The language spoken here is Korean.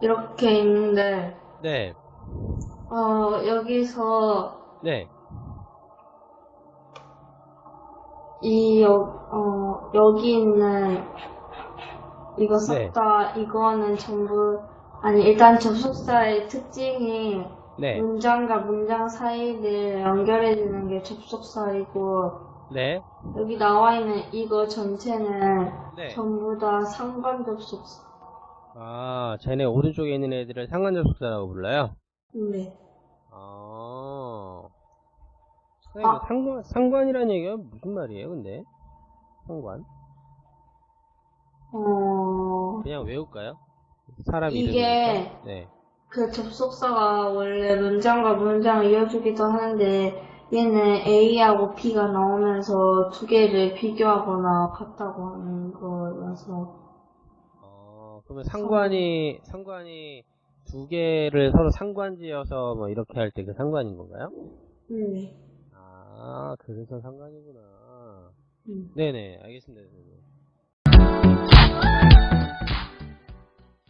이렇게 있는데, 네, 어, 여기서 네, 이, 여, 어, 여기 있는 이거 네. 싹 다, 이거는 전부, 아니, 일단 접속사의 특징이 네, 문장과 문장 사이를 연결해주는 게 접속사이고, 네, 여기 나와 있는 이거 전체는 네. 전부 다 상관 접속사. 아, 쟤네 오른쪽에 있는 애들을 상관접속사라고 불러요? 네. 아, 아. 상관, 상관이라는 얘기가 무슨 말이에요, 근데? 상관? 어, 그냥 외울까요? 사람 이게 이름이니까. 네. 그 접속사가 원래 문장과 문장을 이어주기도 하는데, 얘는 A하고 B가 나오면서 두 개를 비교하거나 같다고 하는 거라서, 어, 그러면 상관이, 상관이 두 개를 서로 상관지어서 뭐 이렇게 할 때 그 상관인 건가요? 네. 아, 그래서 상관이구나. 음. 네네, 알겠습니다. 선생님.